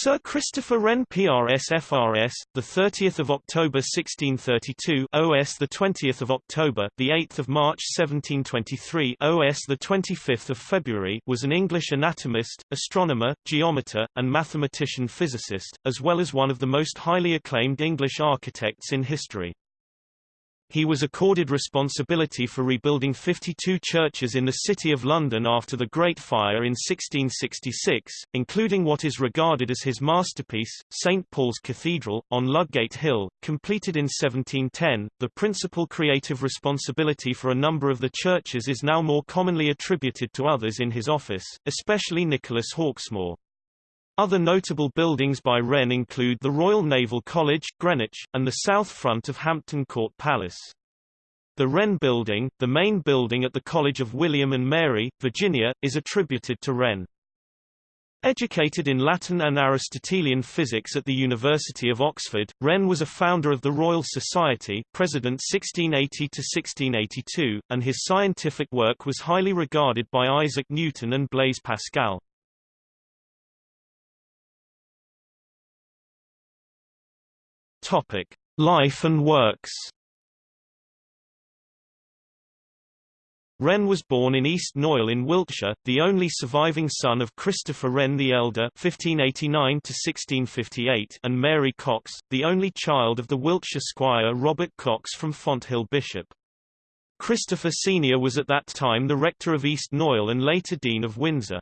Sir Christopher Wren PRS FRS, the 30th of October 1632, OS the 20th of October, the 8th of March 1723, OS the 25th of February, was an English anatomist, astronomer, geometer, and mathematician physicist, as well as one of the most highly acclaimed English architects in history. He was accorded responsibility for rebuilding 52 churches in the City of London after the Great Fire in 1666, including what is regarded as his masterpiece, St. Paul's Cathedral, on Ludgate Hill, completed in 1710. The principal creative responsibility for a number of the churches is now more commonly attributed to others in his office, especially Nicholas Hawksmoor. Other notable buildings by Wren include the Royal Naval College, Greenwich, and the south front of Hampton Court Palace. The Wren Building, the main building at the College of William and Mary, Virginia, is attributed to Wren. Educated in Latin and Aristotelian physics at the University of Oxford, Wren was a founder of the Royal Society President 1680–1682, and his scientific work was highly regarded by Isaac Newton and Blaise Pascal. Topic: Life and works. Wren was born in East Knoyle in Wiltshire, the only surviving son of Christopher Wren the Elder (1589–1658) and Mary Cox, the only child of the Wiltshire squire Robert Cox from Fonthill Bishop. Christopher Senior was at that time the rector of East Knoyle and later Dean of Windsor.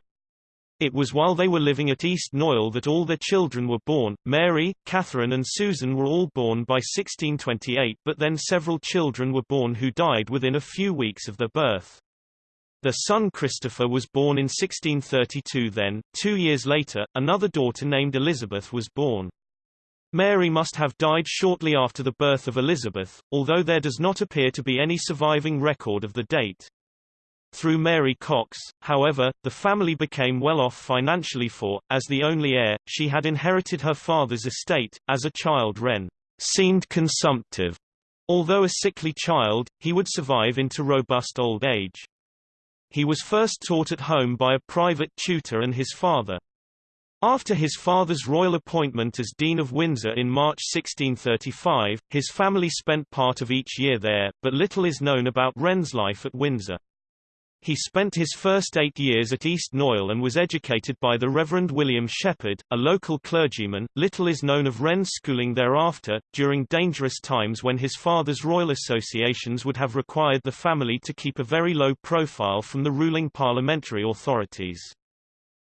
It was while they were living at East Knoyle that all their children were born. Mary, Catherine and Susan were all born by 1628 but then several children were born who died within a few weeks of their birth. Their son Christopher was born in 1632 then, two years later, another daughter named Elizabeth was born. Mary must have died shortly after the birth of Elizabeth, although there does not appear to be any surviving record of the date. Through Mary Cox, however, the family became well off financially for, as the only heir, she had inherited her father's estate. As a child Wren seemed consumptive. Although a sickly child, he would survive into robust old age. He was first taught at home by a private tutor and his father. After his father's royal appointment as Dean of Windsor in March 1635, his family spent part of each year there, but little is known about Wren's life at Windsor. He spent his first eight years at East Knoyle and was educated by the Reverend William Shepherd, a local clergyman. Little is known of Wren's schooling thereafter, during dangerous times when his father's royal associations would have required the family to keep a very low profile from the ruling parliamentary authorities.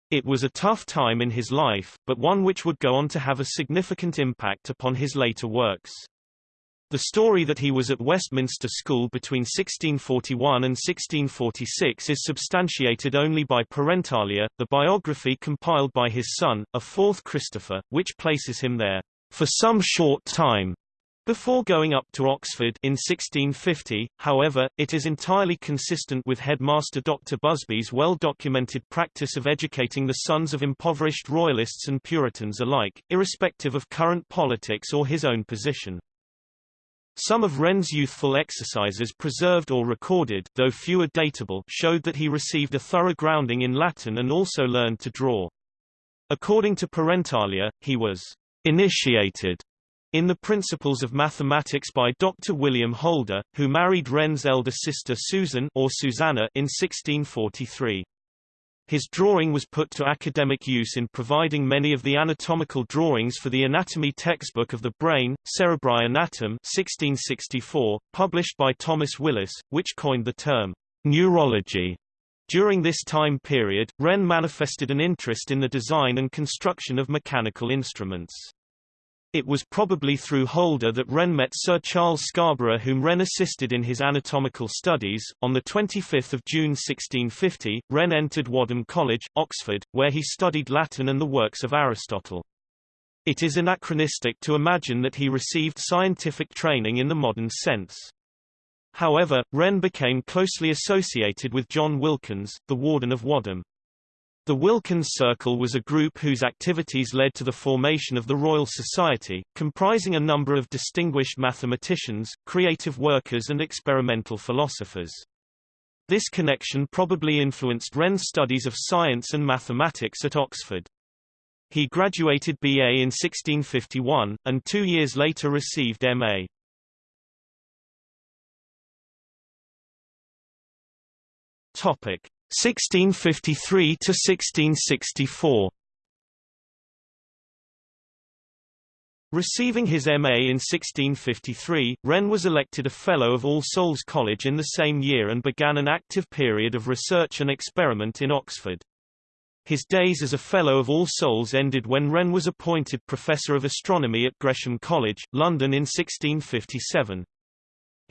It was a tough time in his life, but one which would go on to have a significant impact upon his later works. The story that he was at Westminster School between 1641 and 1646 is substantiated only by Parentalia, the biography compiled by his son, a fourth Christopher, which places him there for some short time. Before going up to Oxford in 1650, however, it is entirely consistent with headmaster Dr. Busby's well-documented practice of educating the sons of impoverished royalists and Puritans alike, irrespective of current politics or his own position. Some of Wren's youthful exercises preserved or recorded though fewer datable showed that he received a thorough grounding in Latin and also learned to draw. According to Parentalia, he was initiated in the principles of mathematics by Dr. William Holder, who married Wren's elder sister Susan or Susanna in 1643. His drawing was put to academic use in providing many of the anatomical drawings for the anatomy textbook of the brain, Cerebri Anatome 1664, published by Thomas Willis, which coined the term neurology. During this time period, Wren manifested an interest in the design and construction of mechanical instruments. It was probably through Holder that Wren met Sir Charles Scarborough whom Wren assisted in his anatomical studies. On 25 June 1650, Wren entered Wadham College, Oxford, where he studied Latin and the works of Aristotle. It is anachronistic to imagine that he received scientific training in the modern sense. However, Wren became closely associated with John Wilkins, the warden of Wadham. The Wilkins Circle was a group whose activities led to the formation of the Royal Society, comprising a number of distinguished mathematicians, creative workers and experimental philosophers. This connection probably influenced Wren's studies of science and mathematics at Oxford. He graduated BA in 1651, and two years later received MA. Topic 1653 to 1664. Receiving his MA in 1653, Wren was elected a Fellow of All Souls College in the same year and began an active period of research and experiment in Oxford. His days as a Fellow of All Souls ended when Wren was appointed Professor of Astronomy at Gresham College, London in 1657.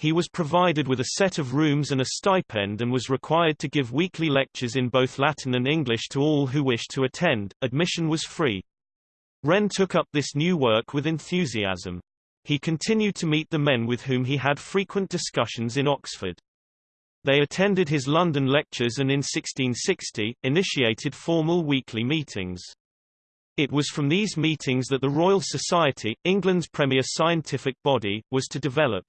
He was provided with a set of rooms and a stipend and was required to give weekly lectures in both Latin and English to all who wished to attend. Admission was free. Wren took up this new work with enthusiasm. He continued to meet the men with whom he had frequent discussions in Oxford. They attended his London lectures and in 1660, initiated formal weekly meetings. It was from these meetings that the Royal Society, England's premier scientific body, was to develop.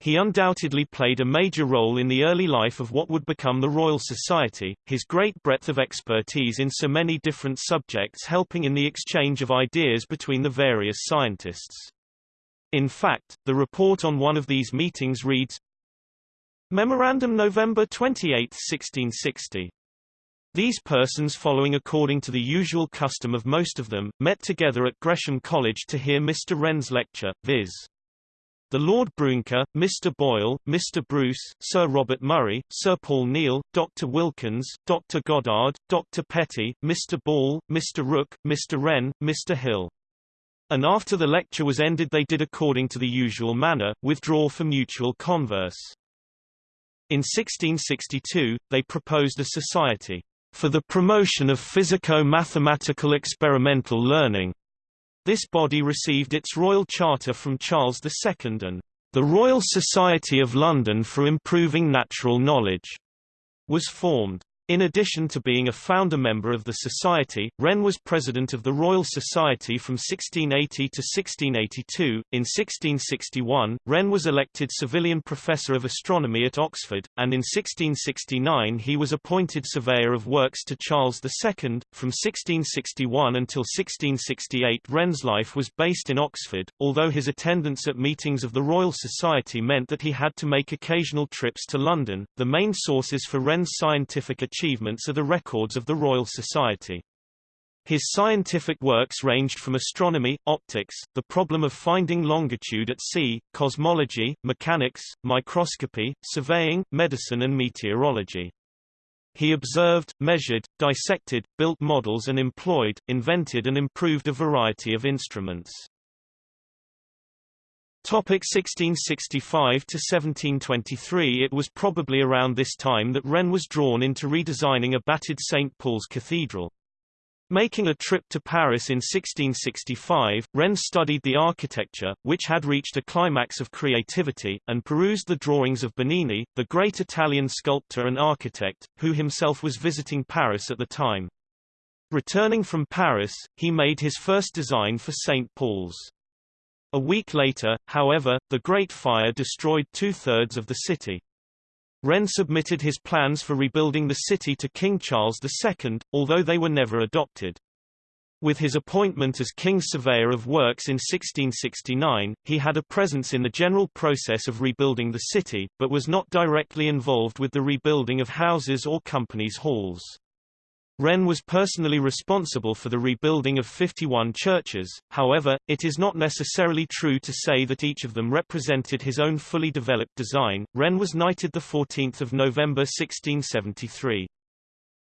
He undoubtedly played a major role in the early life of what would become the Royal Society, his great breadth of expertise in so many different subjects helping in the exchange of ideas between the various scientists. In fact, the report on one of these meetings reads, Memorandum November 28, 1660. These persons following according to the usual custom of most of them, met together at Gresham College to hear Mr. Wren's lecture, viz. The Lord Brouncker, Mr. Boyle, Mr. Bruce, Sir Robert Moray, Sir Paul Neile, Dr. Wilkins, Dr. Goddard, Dr. Petty, Mr. Ball, Mr. Rooke, Mr. Wren, Mr. Hill. And after the lecture was ended they did according to the usual manner, withdraw for mutual converse. In 1662, they proposed a society for the promotion of physico-mathematical experimental learning, this body received its royal charter from Charles II and the Royal Society of London for Improving Natural Knowledge was formed. In addition to being a founder member of the Society, Wren was president of the Royal Society from 1680 to 1682. In 1661, Wren was elected civilian Professor of Astronomy at Oxford, and in 1669 he was appointed Surveyor of Works to Charles II. From 1661 until 1668 Wren's life was based in Oxford, although his attendance at meetings of the Royal Society meant that he had to make occasional trips to London. The main sources for Wren's scientific achievements are the records of the Royal Society. His scientific works ranged from astronomy, optics, the problem of finding longitude at sea, cosmology, mechanics, microscopy, surveying, medicine and meteorology. He observed, measured, dissected, built models and employed, invented and improved a variety of instruments. Topic 1665 to 1723 It was probably around this time that Wren was drawn into redesigning a battered St. Paul's Cathedral. Making a trip to Paris in 1665, Wren studied the architecture, which had reached a climax of creativity, and perused the drawings of Bernini, the great Italian sculptor and architect, who himself was visiting Paris at the time. Returning from Paris, he made his first design for St. Paul's. A week later, however, the Great Fire destroyed two-thirds of the city. Wren submitted his plans for rebuilding the city to King Charles II, although they were never adopted. With his appointment as King's Surveyor of Works in 1669, he had a presence in the general process of rebuilding the city, but was not directly involved with the rebuilding of houses or companies' halls. Wren was personally responsible for the rebuilding of 51 churches, however, it is not necessarily true to say that each of them represented his own fully developed design. Wren was knighted 14 November 1673.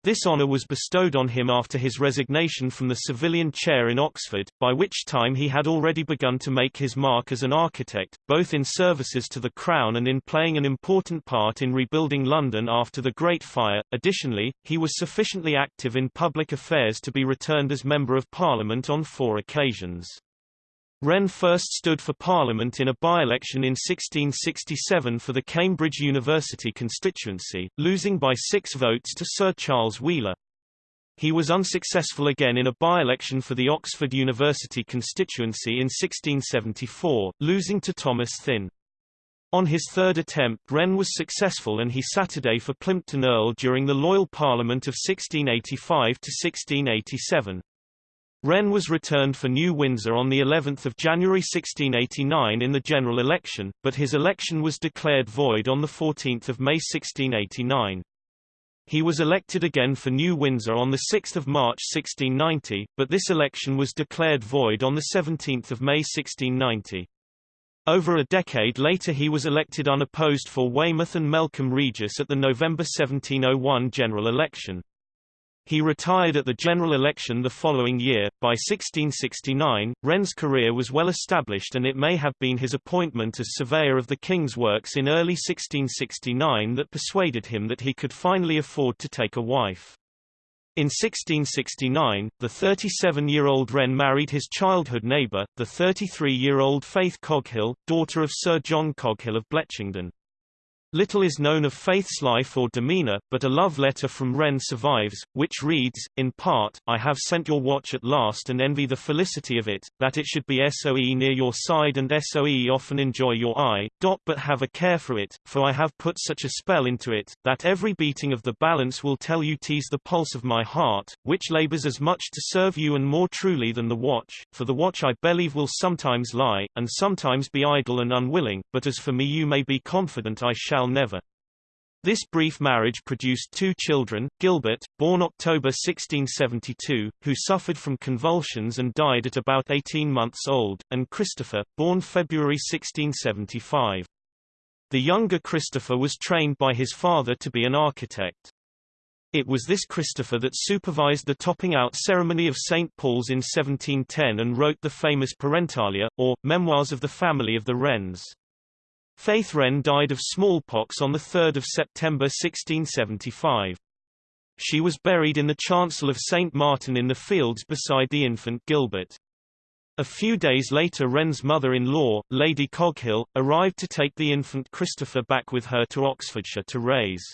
This honour was bestowed on him after his resignation from the civilian chair in Oxford, by which time he had already begun to make his mark as an architect, both in services to the Crown and in playing an important part in rebuilding London after the Great Fire. Additionally, he was sufficiently active in public affairs to be returned as Member of Parliament on four occasions. Wren first stood for Parliament in a by-election in 1667 for the Cambridge University constituency, losing by six votes to Sir Charles Wheeler. He was unsuccessful again in a by-election for the Oxford University constituency in 1674, losing to Thomas Thynne. On his third attempt Wren was successful and he Saturday for Plympton Erle during the Loyal Parliament of 1685 to 1687. Wren was returned for New Windsor on the 11th of January 1689 in the general election, but his election was declared void on the 14th of May 1689. He was elected again for New Windsor on 6 March 1690, but this election was declared void on 17 May 1690. Over a decade later he was elected unopposed for Weymouth and Melcombe Regis at the November 1701 general election. He retired at the general election the following year. By 1669, Wren's career was well established and it may have been his appointment as surveyor of the king's works in early 1669 that persuaded him that he could finally afford to take a wife. In 1669, the 37-year-old Wren married his childhood neighbour, the 33-year-old Faith Coghill, daughter of Sir John Coghill of Bletchingdon. Little is known of Faith's life or demeanor, but a love letter from Wren survives, which reads, in part, I have sent your watch at last and envy the felicity of it, that it should be SOE near your side and SOE often enjoy your eye, dot but have a care for it, for I have put such a spell into it, that every beating of the balance will tell you tease the pulse of my heart, which labours as much to serve you and more truly than the watch, for the watch I believe will sometimes lie, and sometimes be idle and unwilling, but as for me you may be confident I shall shall never. This brief marriage produced two children, Gilbert, born October 1672, who suffered from convulsions and died at about 18 months old, and Christopher, born February 1675. The younger Christopher was trained by his father to be an architect. It was this Christopher that supervised the topping out ceremony of St. Paul's in 1710 and wrote the famous Parentalia, or, Memoirs of the Family of the Wrens. Faith Wren died of smallpox on 3 September 1675. She was buried in the chancel of St. Martin in the Fields beside the infant Gilbert. A few days later Wren's mother-in-law, Lady Coghill, arrived to take the infant Christopher back with her to Oxfordshire to raise.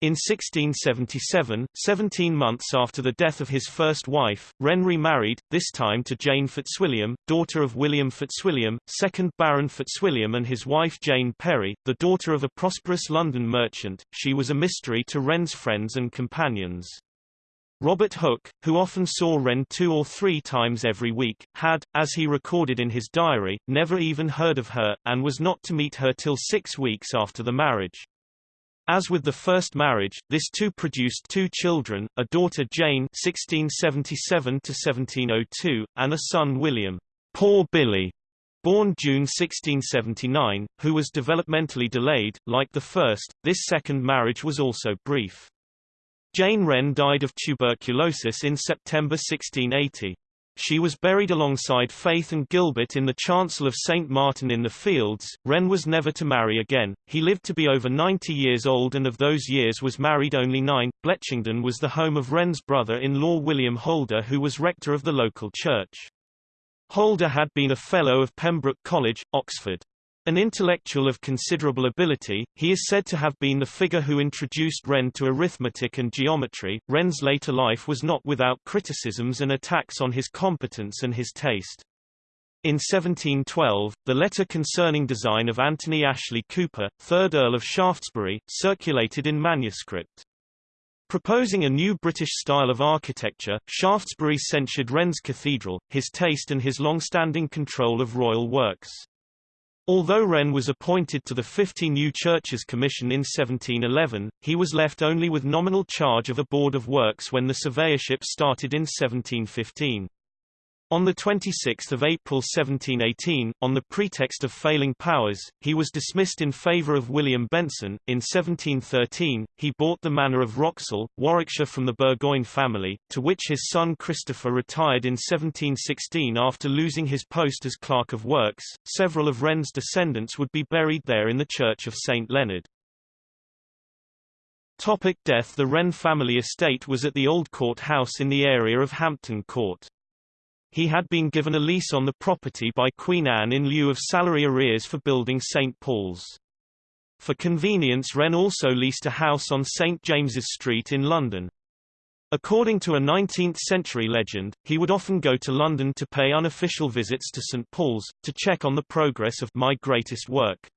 In 1677, 17 months after the death of his first wife, Wren remarried, this time to Jane Fitzwilliam, daughter of William Fitzwilliam, 2nd Baron Fitzwilliam and his wife Jane Perry, the daughter of a prosperous London merchant. She was a mystery to Wren's friends and companions. Robert Hooke, who often saw Wren two or three times every week, had, as he recorded in his diary, never even heard of her, and was not to meet her till six weeks after the marriage. As with the first marriage, this too produced two children, a daughter Jane (1677–1702) and a son William, "Poor Billy," born June 1679, who was developmentally delayed. Like the first, this second marriage was also brief. Jane Wren died of tuberculosis in September 1680. She was buried alongside Faith and Gilbert in the chancel of St. Martin in the Fields. Wren was never to marry again. He lived to be over 90 years old and of those years was married only nine. Bletchingdon was the home of Wren's brother-in-law William Holder who was rector of the local church. Holder had been a Fellow of Pembroke College, Oxford. An intellectual of considerable ability, he is said to have been the figure who introduced Wren to arithmetic and geometry. Wren's later life was not without criticisms and attacks on his competence and his taste. In 1712, the letter concerning design of Anthony Ashley Cooper, 3rd Earl of Shaftesbury, circulated in manuscript. Proposing a new British style of architecture, Shaftesbury censured Wren's cathedral, his taste and his long-standing control of royal works. Although Wren was appointed to the 50 New Churches Commission in 1711, he was left only with nominal charge of a board of works when the surveyorship started in 1715. On 26 April 1718, on the pretext of failing powers, he was dismissed in favour of William Benson. In 1713, he bought the manor of Wroxall, Warwickshire from the Burgoyne family, to which his son Christopher retired in 1716 after losing his post as Clerk of Works. Several of Wren's descendants would be buried there in the Church of St. Leonard. Topic death The Wren family estate was at the Old Court House in the area of Hampton Court. He had been given a lease on the property by Queen Anne in lieu of salary arrears for building St. Paul's. For convenience Wren also leased a house on St. James's Street in London. According to a 19th-century legend, he would often go to London to pay unofficial visits to St. Paul's, to check on the progress of My Greatest Work.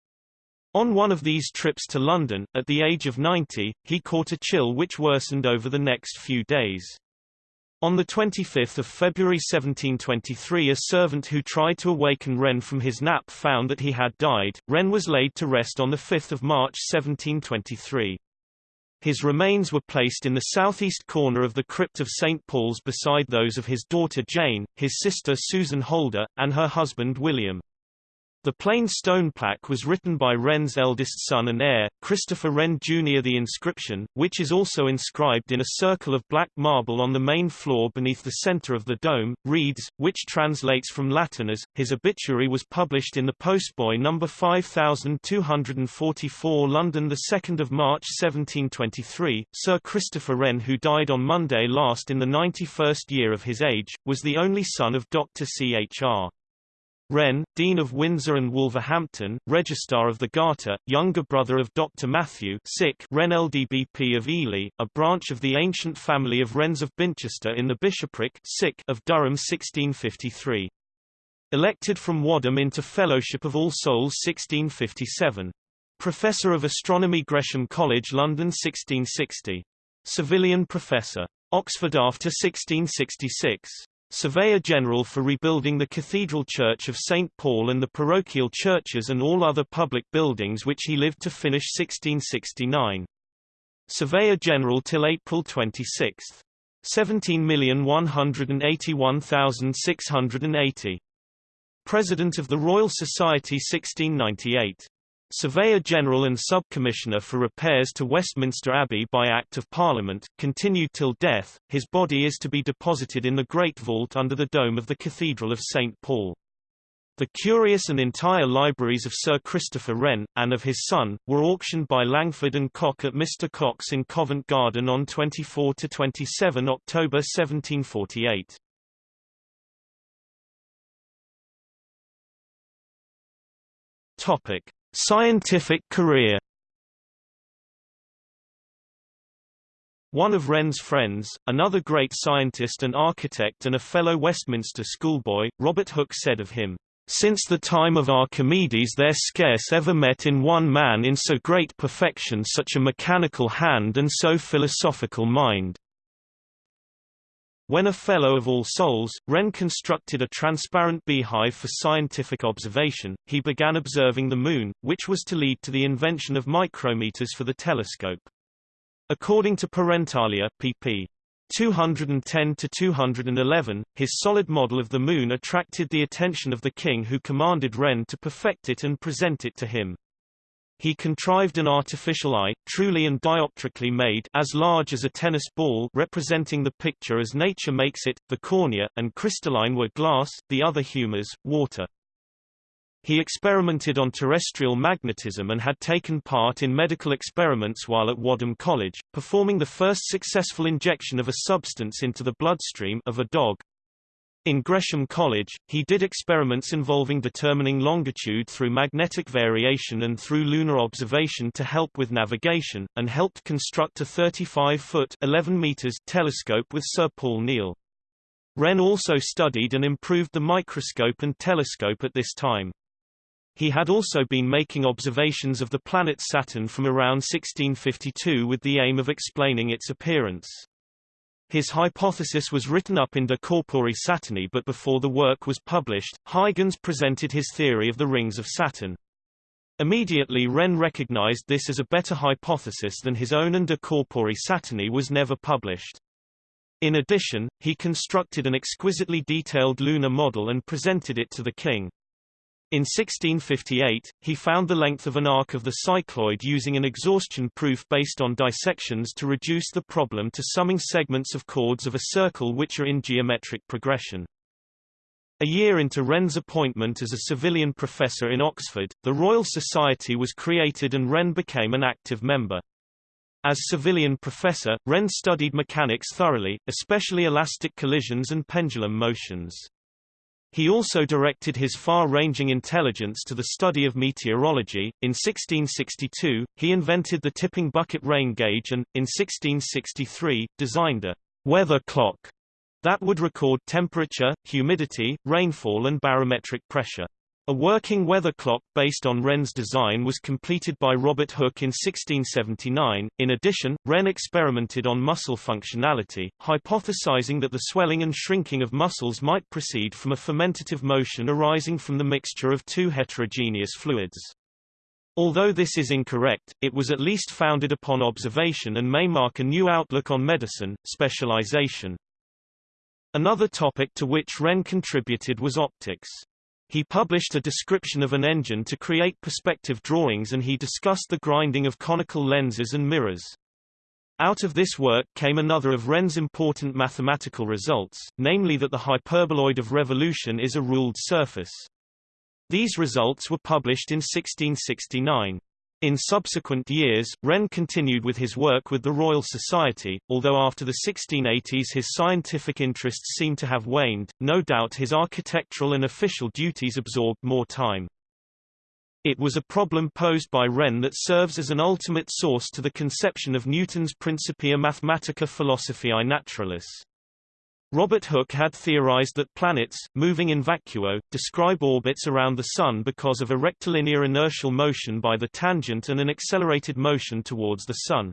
On one of these trips to London, at the age of 90, he caught a chill which worsened over the next few days. On 25 February 1723 a servant who tried to awaken Wren from his nap found that he had died. Wren was laid to rest on 5 March 1723. His remains were placed in the southeast corner of the crypt of St. Paul's beside those of his daughter Jane, his sister Susan Holder, and her husband William. The plain stone plaque was written by Wren's eldest son and heir, Christopher Wren Jr. The inscription, which is also inscribed in a circle of black marble on the main floor beneath the center of the dome, reads, which translates from Latin as, his obituary was published in the Postboy No. 5244 London 2 March 1723. Sir Christopher Wren who died on Monday last in the 91st year of his age, was the only son of Dr. C. Wren, Dean of Windsor and Wolverhampton, Registrar of the Garter, younger brother of Dr. Matthew Sick Wren LDBP of Ely, a branch of the ancient family of Wrens of Binchester in the bishopric Sick of Durham 1653. Elected from Wadham into Fellowship of All Souls 1657. Professor of Astronomy Gresham College London 1660. Civilian Professor. Oxford after 1666. Surveyor General for rebuilding the Cathedral Church of St. Paul and the parochial churches and all other public buildings which he lived to finish 1669. Surveyor General till April 26. 17,181,680. President of the Royal Society 1698. Surveyor General and Sub-Commissioner for Repairs to Westminster Abbey by Act of Parliament, continued till death, his body is to be deposited in the Great Vault under the dome of the Cathedral of St. Paul. The curious and entire libraries of Sir Christopher Wren, and of his son, were auctioned by Langford and Cock at Mr. Cock's in Covent Garden on 24–27 October 1748. Topic. Scientific career One of Wren's friends, another great scientist and architect and a fellow Westminster schoolboy, Robert Hooke said of him, "...since the time of Archimedes there scarce ever met in one man in so great perfection such a mechanical hand and so philosophical mind." When a Fellow of All Souls, Wren constructed a transparent beehive for scientific observation, he began observing the Moon, which was to lead to the invention of micrometers for the telescope. According to Parentalia, pp. 210–211, his solid model of the Moon attracted the attention of the king who commanded Wren to perfect it and present it to him. He contrived an artificial eye, truly and dioptrically made as large as a tennis ball representing the picture as nature makes it, the cornea, and crystalline were glass, the other humours, water. He experimented on terrestrial magnetism and had taken part in medical experiments while at Wadham College, performing the first successful injection of a substance into the bloodstream of a dog, in Gresham College, he did experiments involving determining longitude through magnetic variation and through lunar observation to help with navigation, and helped construct a 35-foot telescope with Sir Paul Neile. Wren also studied and improved the microscope and telescope at this time. He had also been making observations of the planet Saturn from around 1652 with the aim of explaining its appearance. His hypothesis was written up in De Corpore Saturni but before the work was published, Huygens presented his theory of the rings of Saturn. Immediately Wren recognized this as a better hypothesis than his own and De Corpore Saturni was never published. In addition, he constructed an exquisitely detailed lunar model and presented it to the king. In 1658, he found the length of an arc of the cycloid using an exhaustion proof based on dissections to reduce the problem to summing segments of chords of a circle which are in geometric progression. A year into Wren's appointment as a civilian professor in Oxford, the Royal Society was created and Wren became an active member. As civilian professor, Wren studied mechanics thoroughly, especially elastic collisions and pendulum motions. He also directed his far-ranging intelligence to the study of meteorology. In 1662, he invented the tipping bucket rain gauge and, in 1663, designed a weather clock that would record temperature, humidity, rainfall and barometric pressure. A working weather clock based on Wren's design was completed by Robert Hooke in 1679. In addition, Wren experimented on muscle functionality, hypothesizing that the swelling and shrinking of muscles might proceed from a fermentative motion arising from the mixture of two heterogeneous fluids. Although this is incorrect, it was at least founded upon observation and may mark a new outlook on medicine, specialization. Another topic to which Wren contributed was optics. He published a description of an engine to create perspective drawings and he discussed the grinding of conical lenses and mirrors. Out of this work came another of Wren's important mathematical results, namely that the hyperboloid of revolution is a ruled surface. These results were published in 1669. In subsequent years, Wren continued with his work with the Royal Society, although after the 1680s his scientific interests seem to have waned, no doubt his architectural and official duties absorbed more time. It was a problem posed by Wren that serves as an ultimate source to the conception of Newton's Principia Mathematica Philosophiae Naturalis. Robert Hooke had theorized that planets, moving in vacuo, describe orbits around the Sun because of a rectilinear inertial motion by the tangent and an accelerated motion towards the Sun.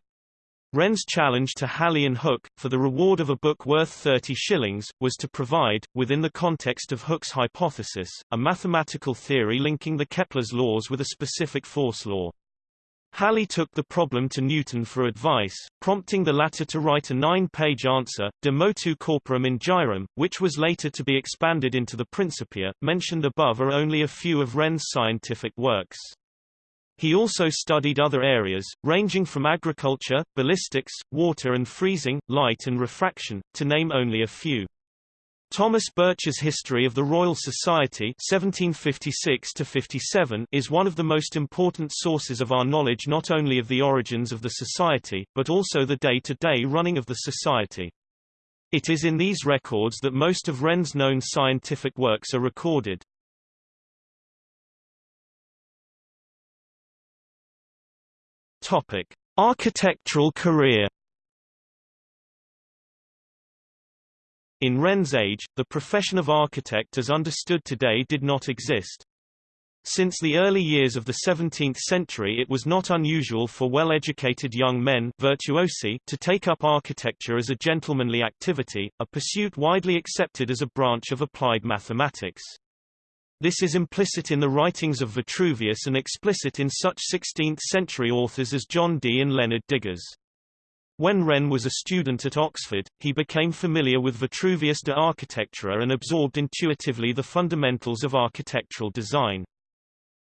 Wren's challenge to Halley and Hooke, for the reward of a book worth 30 shillings, was to provide, within the context of Hooke's hypothesis, a mathematical theory linking the Kepler's laws with a specific force law. Halley took the problem to Newton for advice, prompting the latter to write a nine-page answer, De motu corporum in gyrum, which was later to be expanded into the Principia. Mentioned above are only a few of Wren's scientific works. He also studied other areas, ranging from agriculture, ballistics, water and freezing, light and refraction, to name only a few. Thomas Birch's History of the Royal Society 1756 is one of the most important sources of our knowledge not only of the origins of the society, but also the day-to-day -day running of the society. It is in these records that most of Wren's known scientific works are recorded. Topic: Architectural career In Wren's age, the profession of architect as understood today did not exist. Since the early years of the 17th century it was not unusual for well-educated young men virtuosi to take up architecture as a gentlemanly activity, a pursuit widely accepted as a branch of applied mathematics. This is implicit in the writings of Vitruvius and explicit in such 16th-century authors as John Dee and Leonard Digges. When Wren was a student at Oxford, he became familiar with Vitruvius de Architectura and absorbed intuitively the fundamentals of architectural design.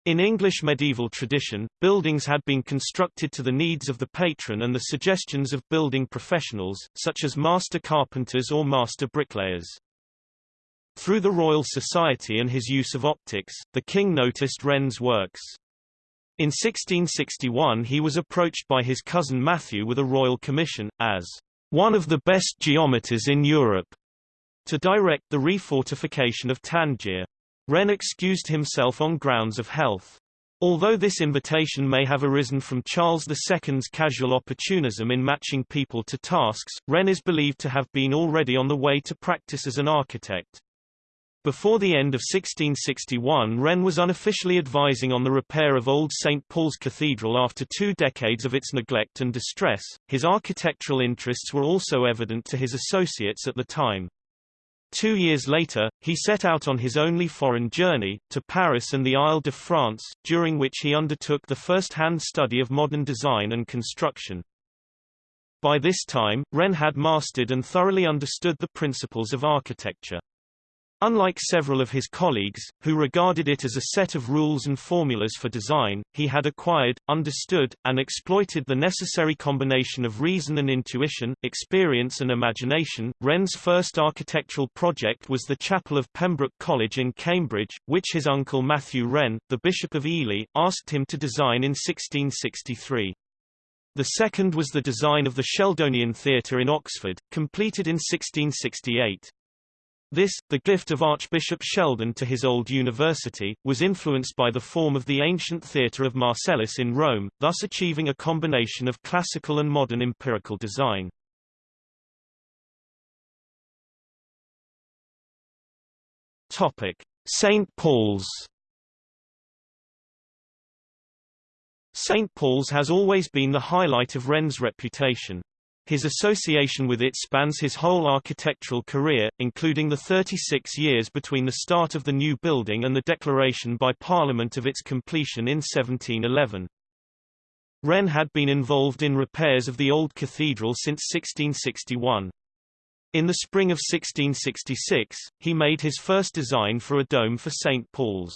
In English medieval tradition, buildings had been constructed to the needs of the patron and the suggestions of building professionals, such as master carpenters or master bricklayers. Through the Royal Society and his use of optics, the king noticed Wren's works. In 1661 he was approached by his cousin Matthew with a royal commission, as one of the best geometers in Europe, to direct the refortification of Tangier. Wren excused himself on grounds of health. Although this invitation may have arisen from Charles II's casual opportunism in matching people to tasks, Wren is believed to have been already on the way to practice as an architect. Before the end of 1661 Wren was unofficially advising on the repair of Old St. Paul's Cathedral after two decades of its neglect and distress. His architectural interests were also evident to his associates at the time. Two years later, he set out on his only foreign journey, to Paris and the Isle de France, during which he undertook the first-hand study of modern design and construction. By this time, Wren had mastered and thoroughly understood the principles of architecture. Unlike several of his colleagues, who regarded it as a set of rules and formulas for design, he had acquired, understood, and exploited the necessary combination of reason and intuition, experience and imagination. Wren's first architectural project was the chapel of Pembroke College in Cambridge, which his uncle Matthew Wren, the Bishop of Ely, asked him to design in 1663. The second was the design of the Sheldonian Theatre in Oxford, completed in 1668. This, the gift of Archbishop Sheldon to his old university, was influenced by the form of the ancient theatre of Marcellus in Rome, thus achieving a combination of classical and modern empirical design. St. Paul's St. Paul's has always been the highlight of Wren's reputation, his association with it spans his whole architectural career, including the 36 years between the start of the new building and the declaration by Parliament of its completion in 1711. Wren had been involved in repairs of the old cathedral since 1661. In the spring of 1666, he made his first design for a dome for St. Paul's.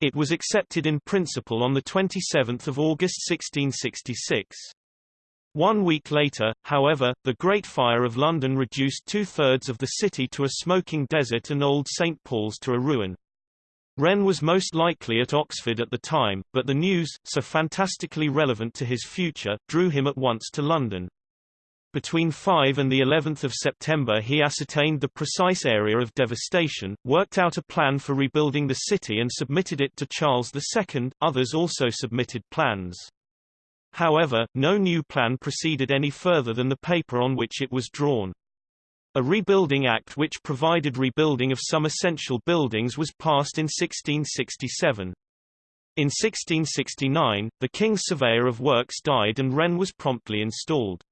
It was accepted in principle on 27 August 1666. One week later, however, the Great Fire of London reduced two-thirds of the city to a smoking desert and Old St. Paul's to a ruin. Wren was most likely at Oxford at the time, but the news, so fantastically relevant to his future, drew him at once to London. Between 5 and the 11th of September he ascertained the precise area of devastation, worked out a plan for rebuilding the city and submitted it to Charles II. Others also submitted plans. However, no new plan proceeded any further than the paper on which it was drawn. A rebuilding act which provided rebuilding of some essential buildings was passed in 1667. In 1669, the King's Surveyor of Works died and Wren was promptly installed.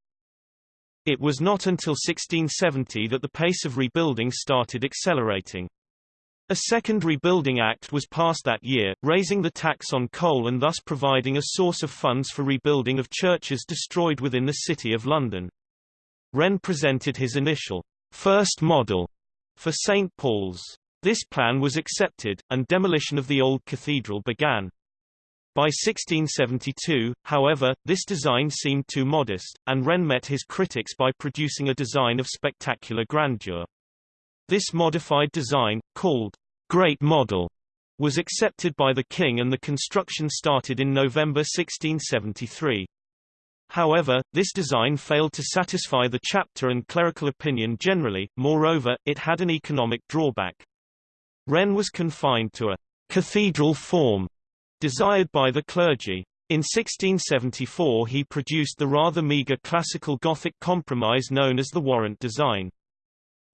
It was not until 1670 that the pace of rebuilding started accelerating. A second rebuilding act was passed that year, raising the tax on coal and thus providing a source of funds for rebuilding of churches destroyed within the City of London. Wren presented his initial first model for St. Paul's. This plan was accepted, and demolition of the old cathedral began. By 1672, however, this design seemed too modest, and Wren met his critics by producing a design of spectacular grandeur. This modified design, called Great Model, was accepted by the king and the construction started in November 1673. However, this design failed to satisfy the chapter and clerical opinion generally, moreover, it had an economic drawback. Wren was confined to a cathedral form desired by the clergy. In 1674 he produced the rather meagre classical Gothic compromise known as the warrant design.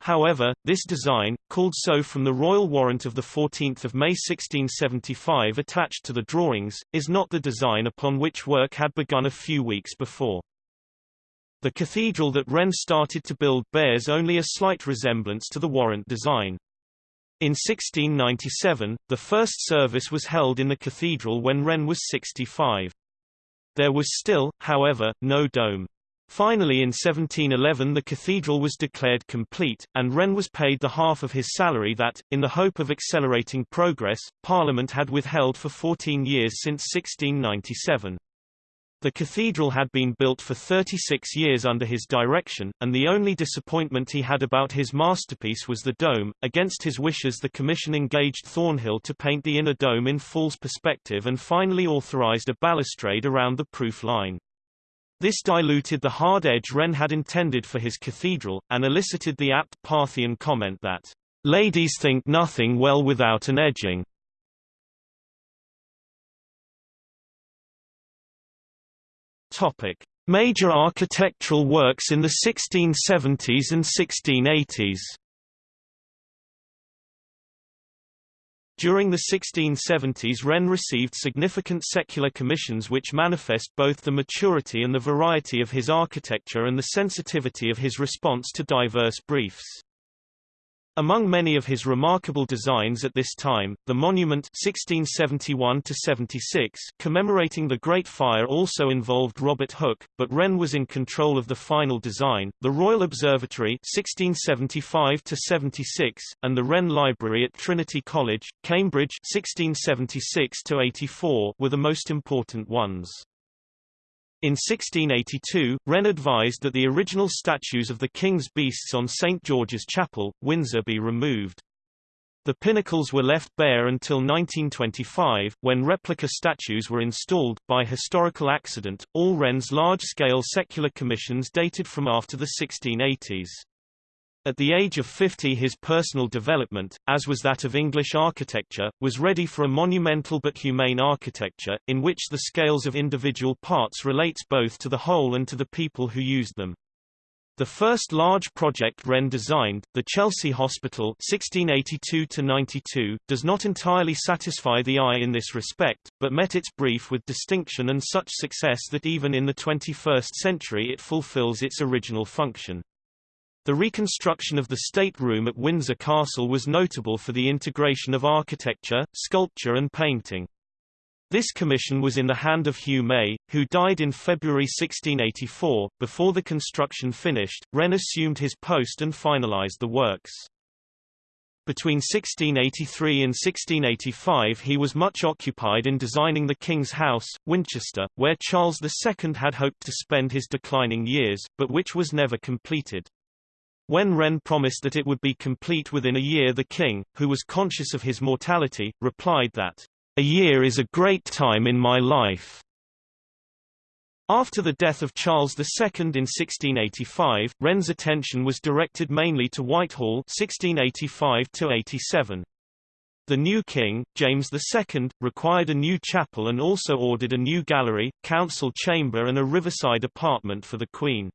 However, this design, called so from the royal warrant of 14 May 1675 attached to the drawings, is not the design upon which work had begun a few weeks before. The cathedral that Wren started to build bears only a slight resemblance to the warrant design. In 1697, the first service was held in the cathedral when Wren was 65. There was still, however, no dome. Finally in 1711 the cathedral was declared complete, and Wren was paid the half of his salary that, in the hope of accelerating progress, Parliament had withheld for 14 years since 1697. The cathedral had been built for 36 years under his direction, and the only disappointment he had about his masterpiece was the dome. Against his wishes the commission engaged Thornhill to paint the inner dome in false perspective and finally authorized a balustrade around the proof line. This diluted the hard edge Wren had intended for his cathedral, and elicited the apt Parthian comment that, "...ladies think nothing well without an edging." Major architectural works in the 1670s and 1680s During the 1670s Wren received significant secular commissions which manifest both the maturity and the variety of his architecture and the sensitivity of his response to diverse briefs. Among many of his remarkable designs at this time, the monument 1671 commemorating the Great Fire also involved Robert Hooke, but Wren was in control of the final design. The Royal Observatory 1675 and the Wren Library at Trinity College, Cambridge 1676 were the most important ones. In 1682, Wren advised that the original statues of the king's beasts on St. George's Chapel, Windsor be removed. The pinnacles were left bare until 1925, when replica statues were installed. By historical accident, all Wren's large-scale secular commissions dated from after the 1680s. At the age of 50 his personal development, as was that of English architecture, was ready for a monumental but humane architecture, in which the scales of individual parts relates both to the whole and to the people who used them. The first large project Wren designed, the Chelsea Hospital (1682–92), does not entirely satisfy the eye in this respect, but met its brief with distinction and such success that even in the 21st century it fulfills its original function. The reconstruction of the State Room at Windsor Castle was notable for the integration of architecture, sculpture and painting. This commission was in the hand of Hugh May, who died in February 1684. Before the construction finished, Wren assumed his post and finalized the works. Between 1683 and 1685 he was much occupied in designing the King's House, Winchester, where Charles II had hoped to spend his declining years, but which was never completed. When Wren promised that it would be complete within a year the king, who was conscious of his mortality, replied that a year is a great time in my life. After the death of Charles II in 1685, Wren's attention was directed mainly to Whitehall 1685-87. The new king, James II, required a new chapel and also ordered a new gallery, council chamber and a riverside apartment for the queen.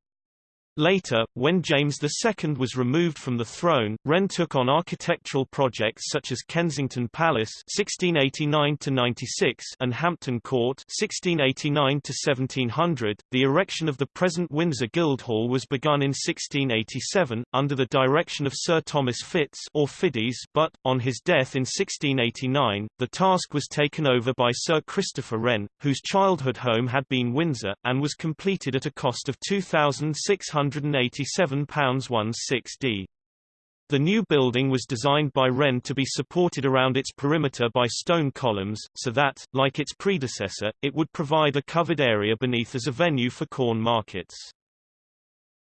Later, when James II was removed from the throne, Wren took on architectural projects such as Kensington Palace (1689–96) and Hampton Court (1689–1700). The erection of the present Windsor Guildhall was begun in 1687 under the direction of Sir Thomas Fitch or Fiddes, but on his death in 1689, the task was taken over by Sir Christopher Wren, whose childhood home had been Windsor, and was completed at a cost of 2,600 £187.16d. The new building was designed by Wren to be supported around its perimeter by stone columns, so that, like its predecessor, it would provide a covered area beneath as a venue for corn markets.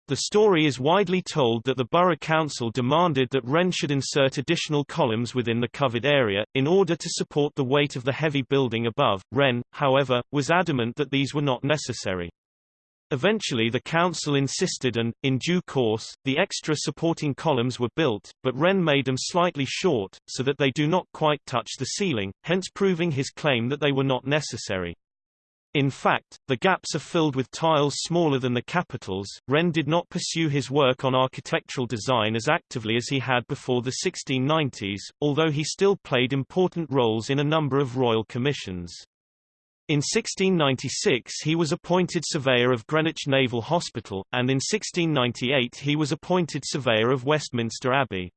The story is widely told that the Borough Council demanded that Wren should insert additional columns within the covered area, in order to support the weight of the heavy building above. Wren, however, was adamant that these were not necessary. Eventually the council insisted and, in due course, the extra supporting columns were built, but Wren made them slightly short, so that they do not quite touch the ceiling, hence proving his claim that they were not necessary. In fact, the gaps are filled with tiles smaller than the capitals. Wren did not pursue his work on architectural design as actively as he had before the 1690s, although he still played important roles in a number of royal commissions. In 1696 he was appointed surveyor of Greenwich Naval Hospital, and in 1698 he was appointed surveyor of Westminster Abbey.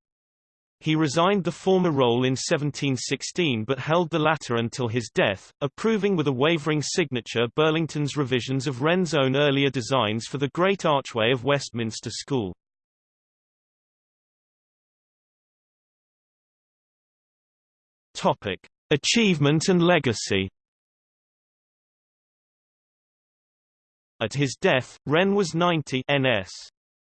He resigned the former role in 1716 but held the latter until his death, approving with a wavering signature Burlington's revisions of Wren's own earlier designs for the Great Archway of Westminster School. Topic: Achievement and legacy At his death, Wren was 90 NS.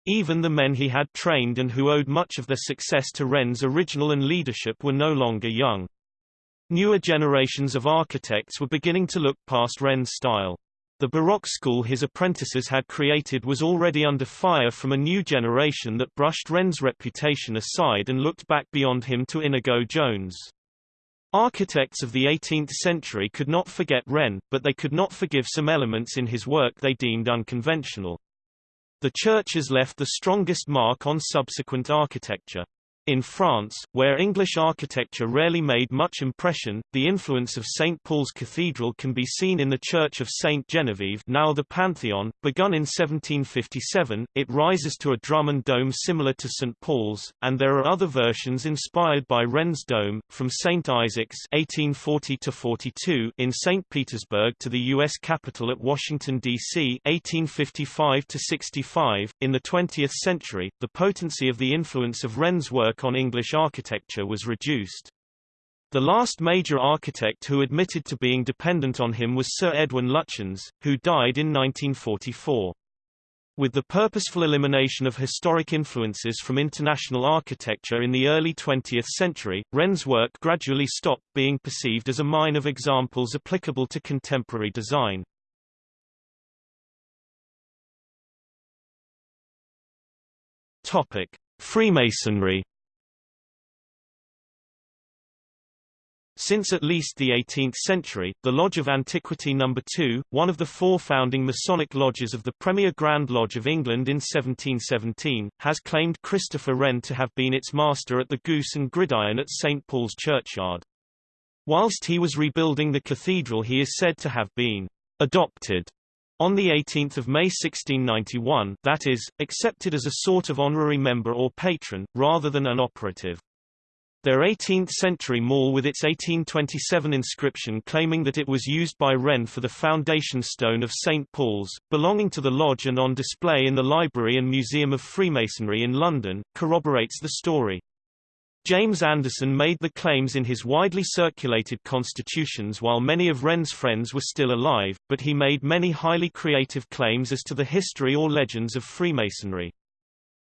Even the men he had trained and who owed much of their success to Wren's original and leadership were no longer young. Newer generations of architects were beginning to look past Wren's style. The Baroque school his apprentices had created was already under fire from a new generation that brushed Wren's reputation aside and looked back beyond him to Inigo Jones. Architects of the 18th century could not forget Wren, but they could not forgive some elements in his work they deemed unconventional. The churches left the strongest mark on subsequent architecture. In France, where English architecture rarely made much impression, the influence of St. Paul's Cathedral can be seen in the Church of St. Genevieve now the Pantheon, begun in 1757, it rises to a drum and dome similar to St. Paul's, and there are other versions inspired by Wren's dome, from St. Isaac's 1840 in St. Petersburg to the U.S. Capitol at Washington, D.C. 1855 In the 20th century, the potency of the influence of Wren's work on English architecture was reduced. The last major architect who admitted to being dependent on him was Sir Edwin Lutyens, who died in 1944. With the purposeful elimination of historic influences from international architecture in the early 20th century, Wren's work gradually stopped being perceived as a mine of examples applicable to contemporary design. Topic: Freemasonry Since at least the 18th century, the Lodge of Antiquity No. 2, one of the four founding Masonic lodges of the Premier Grand Lodge of England in 1717, has claimed Christopher Wren to have been its master at the Goose and Gridiron at St Paul's Churchyard. Whilst he was rebuilding the cathedral he is said to have been adopted on 18 May 1691 that is, accepted as a sort of honorary member or patron, rather than an operative. Their 18th-century maul with its 1827 inscription claiming that it was used by Wren for the foundation stone of St. Paul's, belonging to the lodge and on display in the Library and Museum of Freemasonry in London, corroborates the story. James Anderson made the claims in his widely circulated constitutions while many of Wren's friends were still alive, but he made many highly creative claims as to the history or legends of Freemasonry.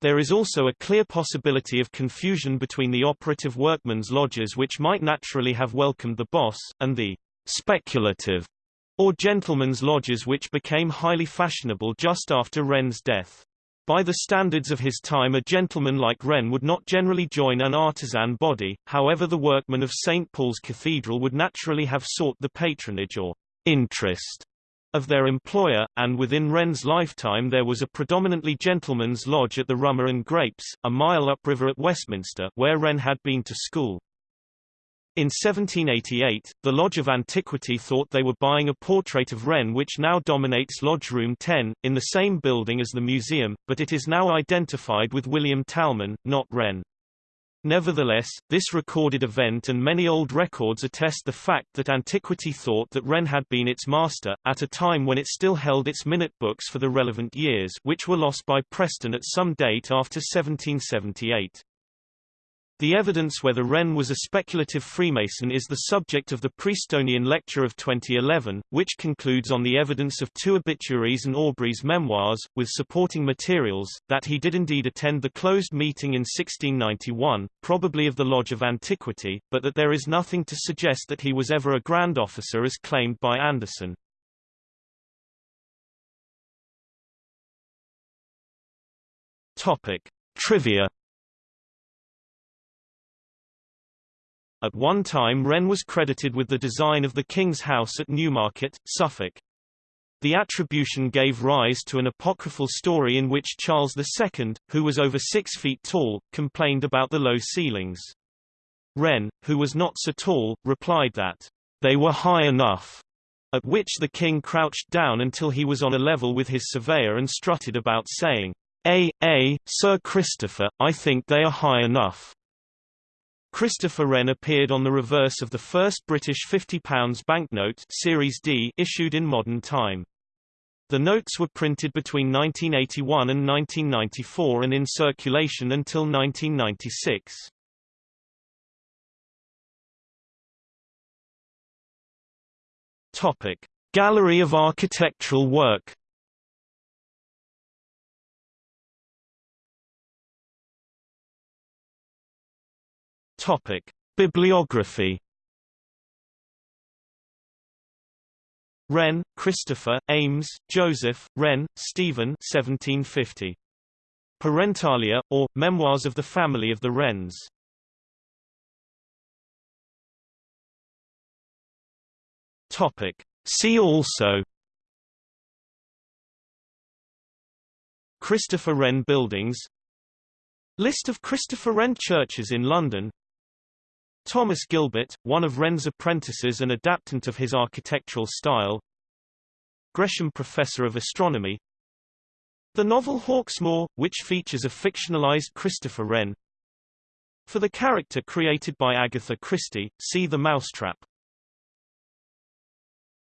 There is also a clear possibility of confusion between the operative workmen's lodges which might naturally have welcomed the boss, and the speculative or gentlemen's lodges which became highly fashionable just after Wren's death. By the standards of his time a gentleman like Wren would not generally join an artisan body, however the workmen of St. Paul's Cathedral would naturally have sought the patronage or interest of their employer, and within Wren's lifetime there was a predominantly gentleman's lodge at the Rummer and Grapes, a mile upriver at Westminster where Wren had been to school. In 1788, the Lodge of Antiquity thought they were buying a portrait of Wren which now dominates Lodge Room 10, in the same building as the museum, but it is now identified with William Talman, not Wren. Nevertheless, this recorded event and many old records attest the fact that Antiquity thought that Wren had been its master, at a time when it still held its minute books for the relevant years which were lost by Preston at some date after 1778. The evidence whether Wren was a speculative Freemason is the subject of the Prestonian lecture of 2011, which concludes on the evidence of two obituaries and Aubrey's memoirs, with supporting materials, that he did indeed attend the closed meeting in 1691, probably of the Lodge of Antiquity, but that there is nothing to suggest that he was ever a Grand Officer as claimed by Anderson. Topic. Trivia At one time Wren was credited with the design of the King's House at Newmarket, Suffolk. The attribution gave rise to an apocryphal story in which Charles II, who was over six feet tall, complained about the low ceilings. Wren, who was not so tall, replied that, "...they were high enough." At which the king crouched down until he was on a level with his surveyor and strutted about saying, "A, A, Sir Christopher, I think they are high enough." Christopher Wren appeared on the reverse of the first British £50 banknote Series D issued in modern time. The notes were printed between 1981 and 1994 and in circulation until 1996. Topic: Gallery of architectural work Topic: Bibliography. Wren, Christopher, Ames, Joseph, Wren, Stephen 1750. Parentalia, or, Memoirs of the Family of the Wrens. Topic. See also Christopher Wren Buildings List of Christopher Wren churches in London Thomas Gilbert, one of Wren's apprentices and adaptant of his architectural style. Gresham Professor of Astronomy. The novel Hawksmoor, which features a fictionalized Christopher Wren. For the character created by Agatha Christie, see The Mousetrap